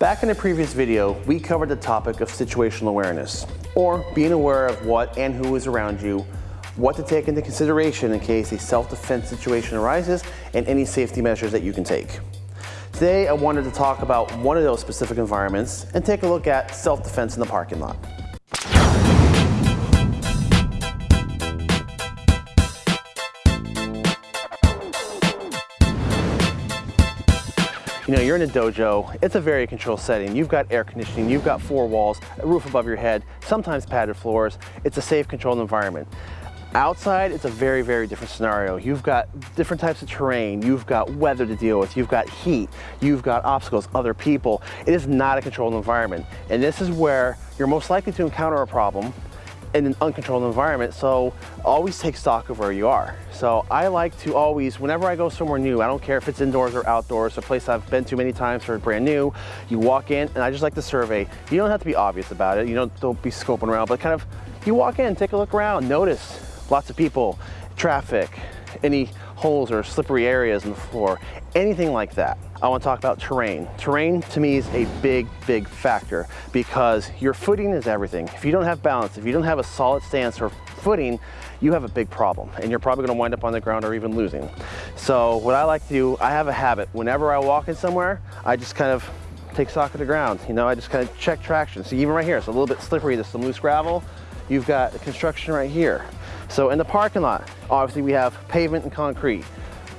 Back in a previous video, we covered the topic of situational awareness, or being aware of what and who is around you, what to take into consideration in case a self-defense situation arises, and any safety measures that you can take. Today, I wanted to talk about one of those specific environments and take a look at self-defense in the parking lot. You know, you're in a dojo, it's a very controlled setting. You've got air conditioning, you've got four walls, a roof above your head, sometimes padded floors. It's a safe, controlled environment. Outside, it's a very, very different scenario. You've got different types of terrain, you've got weather to deal with, you've got heat, you've got obstacles, other people. It is not a controlled environment. And this is where you're most likely to encounter a problem in an uncontrolled environment, so always take stock of where you are. So I like to always, whenever I go somewhere new, I don't care if it's indoors or outdoors, a place I've been to many times or brand new, you walk in and I just like to survey. You don't have to be obvious about it, you don't, don't be scoping around, but kind of, you walk in, take a look around, notice lots of people, traffic, any holes or slippery areas in the floor, anything like that. I want to talk about terrain. Terrain to me is a big, big factor because your footing is everything. If you don't have balance, if you don't have a solid stance or footing, you have a big problem and you're probably going to wind up on the ground or even losing. So what I like to do, I have a habit. Whenever I walk in somewhere, I just kind of take stock of the ground. You know, I just kind of check traction. So even right here, it's a little bit slippery. There's some loose gravel. You've got construction right here. So in the parking lot, obviously we have pavement and concrete.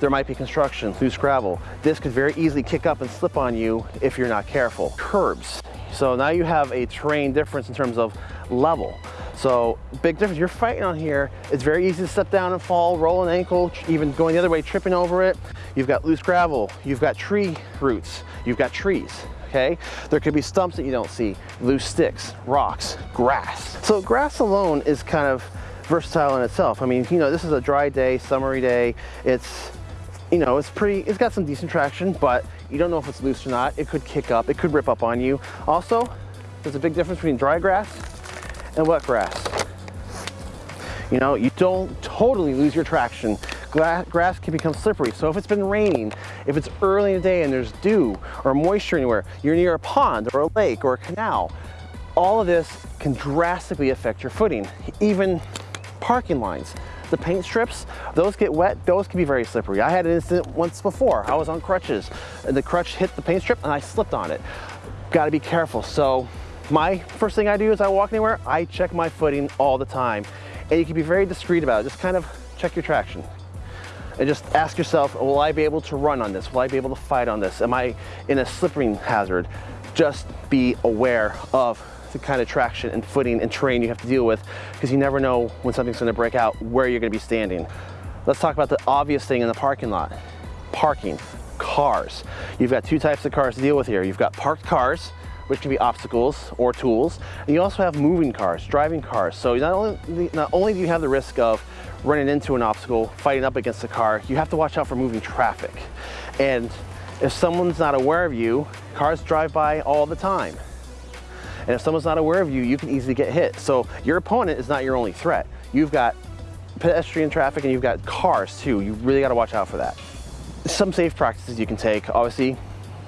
There might be construction, loose gravel. This could very easily kick up and slip on you if you're not careful. Curbs. So now you have a terrain difference in terms of level. So big difference, you're fighting on here. It's very easy to step down and fall, roll an ankle, even going the other way, tripping over it. You've got loose gravel, you've got tree roots, you've got trees okay? There could be stumps that you don't see, loose sticks, rocks, grass. So grass alone is kind of versatile in itself. I mean, you know, this is a dry day, summery day. It's, you know, it's pretty, it's got some decent traction, but you don't know if it's loose or not. It could kick up, it could rip up on you. Also, there's a big difference between dry grass and wet grass. You know, you don't totally lose your traction. Grass can become slippery. So if it's been raining, if it's early in the day and there's dew or moisture anywhere, you're near a pond or a lake or a canal, all of this can drastically affect your footing. Even parking lines. The paint strips, those get wet, those can be very slippery. I had an incident once before. I was on crutches and the crutch hit the paint strip and I slipped on it. Gotta be careful. So my first thing I do is I walk anywhere, I check my footing all the time. And you can be very discreet about it. Just kind of check your traction. And just ask yourself, will I be able to run on this? Will I be able to fight on this? Am I in a slipping hazard? Just be aware of the kind of traction and footing and terrain you have to deal with because you never know when something's going to break out where you're going to be standing. Let's talk about the obvious thing in the parking lot. Parking, cars. You've got two types of cars to deal with here. You've got parked cars, which can be obstacles or tools. And you also have moving cars, driving cars. So not only, not only do you have the risk of running into an obstacle, fighting up against a car, you have to watch out for moving traffic. And if someone's not aware of you, cars drive by all the time. And if someone's not aware of you, you can easily get hit. So your opponent is not your only threat. You've got pedestrian traffic and you've got cars too. You really gotta watch out for that. Some safe practices you can take, obviously,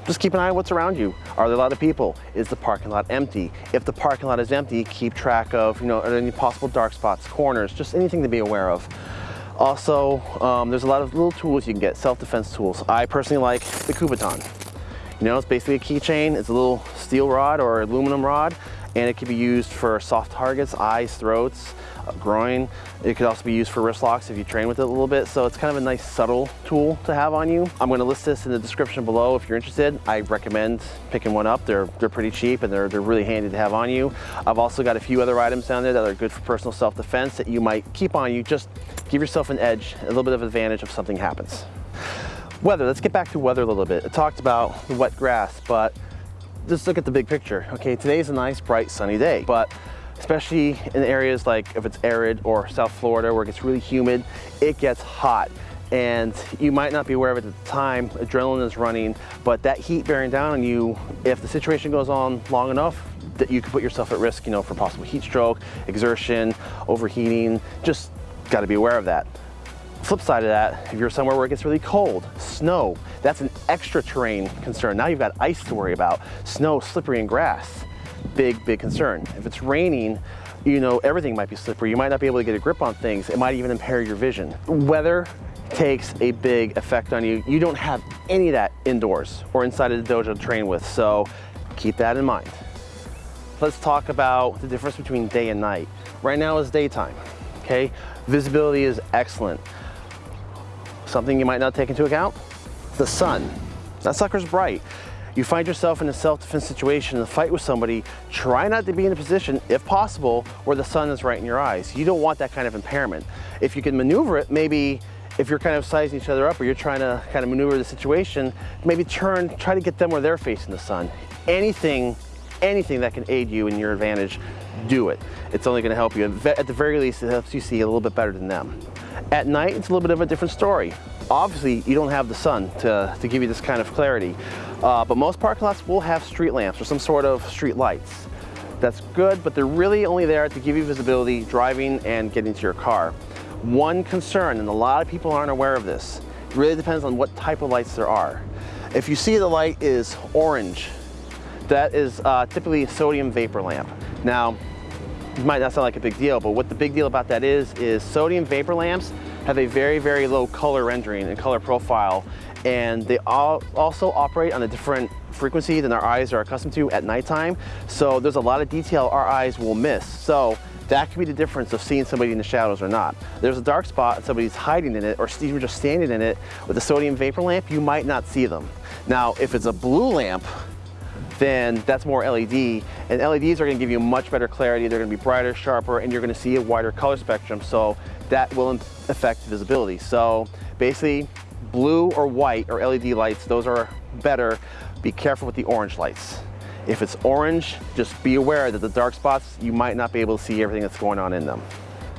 just keep an eye on what's around you. Are there a lot of people? Is the parking lot empty? If the parking lot is empty, keep track of, you know, any possible dark spots, corners, just anything to be aware of. Also, um, there's a lot of little tools you can get, self-defense tools. I personally like the Kubotan. You know, it's basically a keychain. It's a little steel rod or aluminum rod, and it can be used for soft targets, eyes, throats, uh, groin. It could also be used for wrist locks if you train with it a little bit. So it's kind of a nice subtle tool to have on you. I'm gonna list this in the description below if you're interested. I recommend picking one up. They're, they're pretty cheap and they're, they're really handy to have on you. I've also got a few other items down there that are good for personal self-defense that you might keep on you. Just give yourself an edge, a little bit of advantage if something happens. Weather, let's get back to weather a little bit. I talked about the wet grass, but just look at the big picture. Okay, today's a nice, bright, sunny day, but especially in areas like if it's arid or South Florida where it gets really humid, it gets hot. And you might not be aware of it at the time, adrenaline is running, but that heat bearing down on you, if the situation goes on long enough, that you could put yourself at risk, you know, for possible heat stroke, exertion, overheating, just gotta be aware of that. Flip side of that, if you're somewhere where it gets really cold, snow, that's an extra terrain concern. Now you've got ice to worry about, snow, slippery, and grass. Big, big concern. If it's raining, you know, everything might be slippery. You might not be able to get a grip on things. It might even impair your vision. Weather takes a big effect on you. You don't have any of that indoors or inside of the dojo to train with, so keep that in mind. Let's talk about the difference between day and night. Right now is daytime, okay? Visibility is excellent. Something you might not take into account, the sun. That sucker's bright you find yourself in a self-defense situation, in a fight with somebody, try not to be in a position, if possible, where the sun is right in your eyes. You don't want that kind of impairment. If you can maneuver it, maybe if you're kind of sizing each other up or you're trying to kind of maneuver the situation, maybe turn, try to get them where they're facing the sun. Anything, anything that can aid you in your advantage, do it. It's only gonna help you. At the very least, it helps you see a little bit better than them. At night, it's a little bit of a different story. Obviously, you don't have the sun to, to give you this kind of clarity, uh, but most parking lots will have street lamps or some sort of street lights. That's good, but they're really only there to give you visibility driving and getting to your car. One concern, and a lot of people aren't aware of this, really depends on what type of lights there are. If you see the light is orange, that is uh, typically a sodium vapor lamp. Now, it might not sound like a big deal, but what the big deal about that is, is sodium vapor lamps have a very, very low color rendering and color profile, and they all also operate on a different frequency than our eyes are accustomed to at nighttime. So there's a lot of detail our eyes will miss. So that could be the difference of seeing somebody in the shadows or not. There's a dark spot and somebody's hiding in it or even just standing in it with a sodium vapor lamp, you might not see them. Now, if it's a blue lamp, then that's more LED. And LEDs are gonna give you much better clarity. They're gonna be brighter, sharper, and you're gonna see a wider color spectrum. So that will affect visibility. So basically, blue or white or LED lights, those are better. Be careful with the orange lights. If it's orange, just be aware that the dark spots, you might not be able to see everything that's going on in them.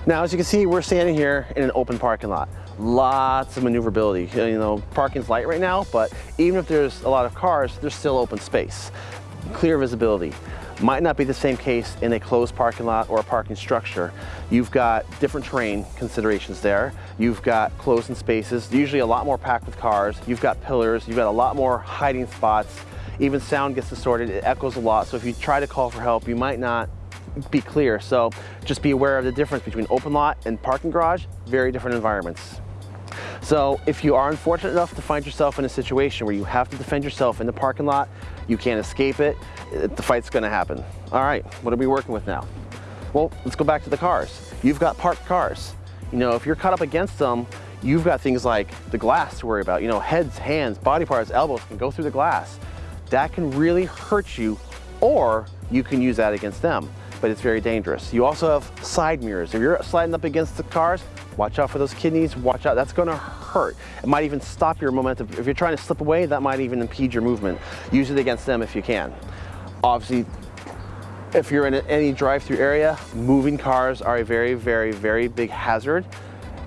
Now, as you can see, we're standing here in an open parking lot. Lots of maneuverability. You know, parking's light right now, but even if there's a lot of cars, there's still open space. Clear visibility. Might not be the same case in a closed parking lot or a parking structure. You've got different terrain considerations there. You've got closed spaces, usually a lot more packed with cars. You've got pillars, you've got a lot more hiding spots. Even sound gets distorted, it echoes a lot. So if you try to call for help, you might not be clear. So just be aware of the difference between open lot and parking garage, very different environments. So if you are unfortunate enough to find yourself in a situation where you have to defend yourself in the parking lot, you can't escape it, the fight's gonna happen. All right, what are we working with now? Well, let's go back to the cars. You've got parked cars. You know, if you're caught up against them, you've got things like the glass to worry about. You know, heads, hands, body parts, elbows can go through the glass. That can really hurt you, or you can use that against them, but it's very dangerous. You also have side mirrors. If you're sliding up against the cars, watch out for those kidneys, watch out, that's gonna hurt. It might even stop your momentum. If you're trying to slip away, that might even impede your movement. Use it against them if you can. Obviously, if you're in any drive-through area, moving cars are a very, very, very big hazard.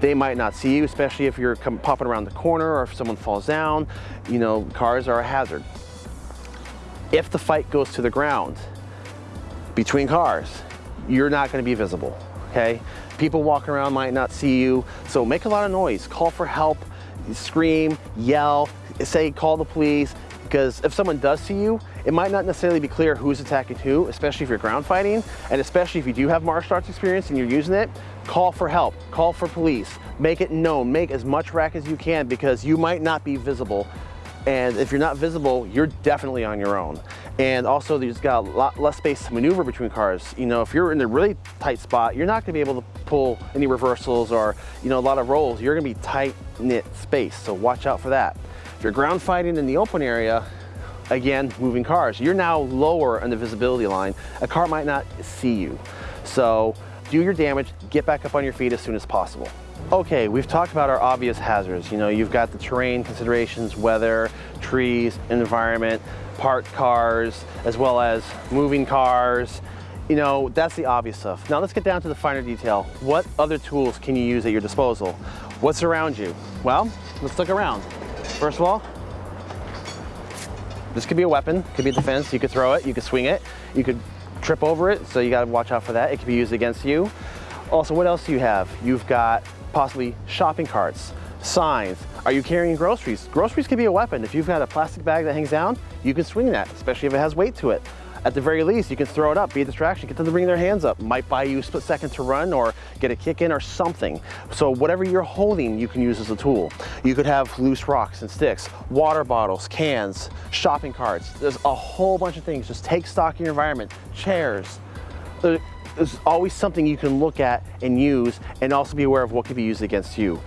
They might not see you, especially if you're popping around the corner or if someone falls down. You know, cars are a hazard. If the fight goes to the ground between cars, you're not gonna be visible, okay? People walking around might not see you, so make a lot of noise, call for help, scream, yell, say call the police, because if someone does see you, it might not necessarily be clear who's attacking who, especially if you're ground fighting, and especially if you do have martial arts experience and you're using it, call for help, call for police, make it known, make as much rack as you can because you might not be visible. And if you're not visible, you're definitely on your own. And also there's got a lot less space to maneuver between cars. You know, if you're in a really tight spot, you're not gonna be able to pull any reversals or, you know, a lot of rolls. You're gonna be tight knit space, so watch out for that. If you're ground fighting in the open area, again, moving cars, you're now lower on the visibility line. A car might not see you. So do your damage, get back up on your feet as soon as possible. Okay, we've talked about our obvious hazards. You know, you've got the terrain considerations, weather, trees, environment, parked cars, as well as moving cars. You know, that's the obvious stuff. Now let's get down to the finer detail. What other tools can you use at your disposal? What's around you? Well, let's look around. First of all, this could be a weapon, could be a defense. You could throw it, you could swing it, you could trip over it, so you gotta watch out for that. It could be used against you. Also, what else do you have? You've got possibly shopping carts, signs. Are you carrying groceries? Groceries can be a weapon. If you've got a plastic bag that hangs down, you can swing that, especially if it has weight to it. At the very least, you can throw it up, be a distraction, get them to bring their hands up. Might buy you a split second to run or get a kick in or something. So whatever you're holding, you can use as a tool. You could have loose rocks and sticks, water bottles, cans, shopping carts. There's a whole bunch of things. Just take stock in your environment, chairs. There's always something you can look at and use and also be aware of what could be used against you.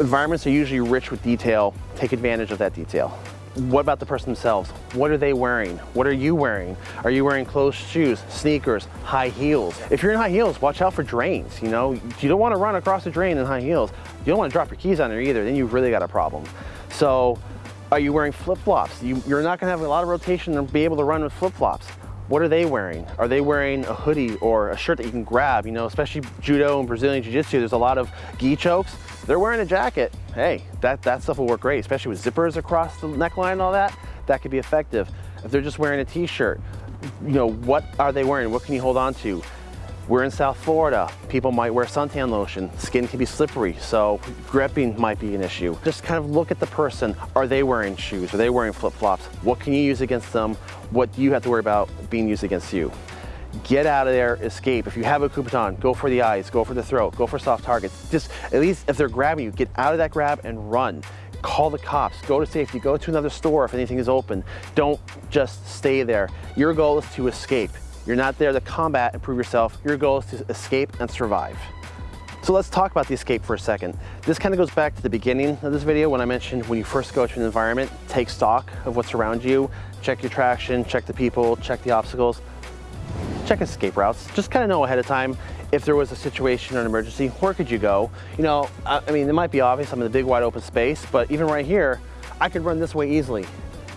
Environments are usually rich with detail. Take advantage of that detail. What about the person themselves? What are they wearing? What are you wearing? Are you wearing closed shoes, sneakers, high heels? If you're in high heels, watch out for drains. You know, you don't want to run across a drain in high heels. You don't want to drop your keys on there either. Then you've really got a problem. So are you wearing flip-flops? You, are not going to have a lot of rotation and be able to run with flip-flops. What are they wearing? Are they wearing a hoodie or a shirt that you can grab? You know, especially judo and Brazilian Jiu-Jitsu, there's a lot of gi chokes. They're wearing a jacket. Hey, that, that stuff will work great, especially with zippers across the neckline and all that. That could be effective. If they're just wearing a t-shirt, you know, what are they wearing? What can you hold on to? We're in South Florida. People might wear suntan lotion. Skin can be slippery, so gripping might be an issue. Just kind of look at the person. Are they wearing shoes? Are they wearing flip-flops? What can you use against them? What do you have to worry about being used against you? Get out of there, escape. If you have a Kubotan, go for the eyes, go for the throat, go for soft targets. Just, at least if they're grabbing you, get out of that grab and run call the cops, go to safety, go to another store if anything is open. Don't just stay there. Your goal is to escape. You're not there to combat and prove yourself. Your goal is to escape and survive. So let's talk about the escape for a second. This kind of goes back to the beginning of this video when I mentioned when you first go to an environment, take stock of what's around you, check your traction, check the people, check the obstacles, check escape routes. Just kind of know ahead of time if there was a situation or an emergency, where could you go? You know, I, I mean, it might be obvious I'm in a big wide open space, but even right here, I could run this way easily.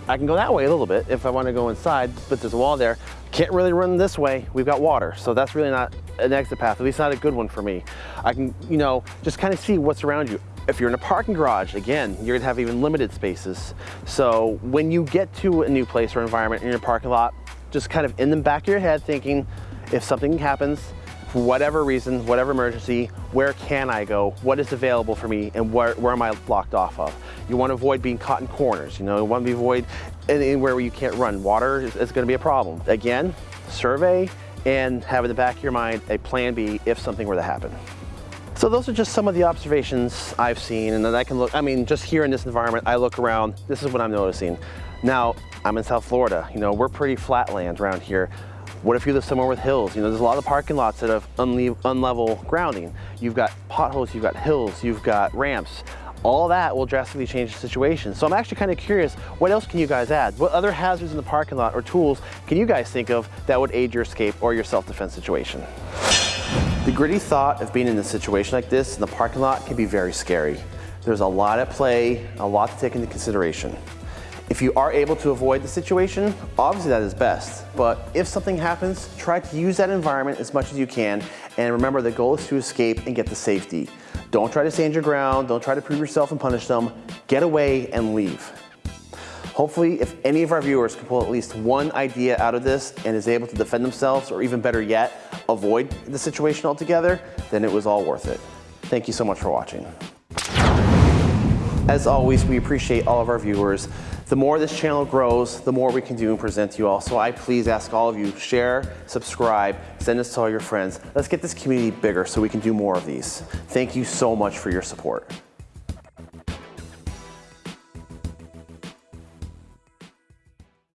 I can go that way a little bit if I want to go inside, but there's a wall there. Can't really run this way. We've got water, so that's really not an exit path, at least not a good one for me. I can, you know, just kind of see what's around you. If you're in a parking garage, again, you're gonna have even limited spaces. So when you get to a new place or environment in your parking lot, just kind of in the back of your head thinking, if something happens, for whatever reason, whatever emergency, where can I go? What is available for me and where, where am I blocked off of? You want to avoid being caught in corners, you know, you want to avoid anywhere where you can't run. Water is, is going to be a problem. Again, survey and have in the back of your mind a plan B if something were to happen. So those are just some of the observations I've seen and then I can look, I mean, just here in this environment, I look around, this is what I'm noticing. Now, I'm in South Florida, you know, we're pretty flat land around here. What if you live somewhere with hills? You know, there's a lot of parking lots that have unlevel unlevel grounding. You've got potholes, you've got hills, you've got ramps. All that will drastically change the situation. So I'm actually kind of curious, what else can you guys add? What other hazards in the parking lot or tools can you guys think of that would aid your escape or your self-defense situation? The gritty thought of being in a situation like this in the parking lot can be very scary. There's a lot at play, a lot to take into consideration. If you are able to avoid the situation, obviously that is best. But if something happens, try to use that environment as much as you can. And remember, the goal is to escape and get to safety. Don't try to stand your ground. Don't try to prove yourself and punish them. Get away and leave. Hopefully, if any of our viewers can pull at least one idea out of this and is able to defend themselves, or even better yet, avoid the situation altogether, then it was all worth it. Thank you so much for watching. As always, we appreciate all of our viewers. The more this channel grows, the more we can do and present to you all. So I please ask all of you, share, subscribe, send this to all your friends. Let's get this community bigger so we can do more of these. Thank you so much for your support.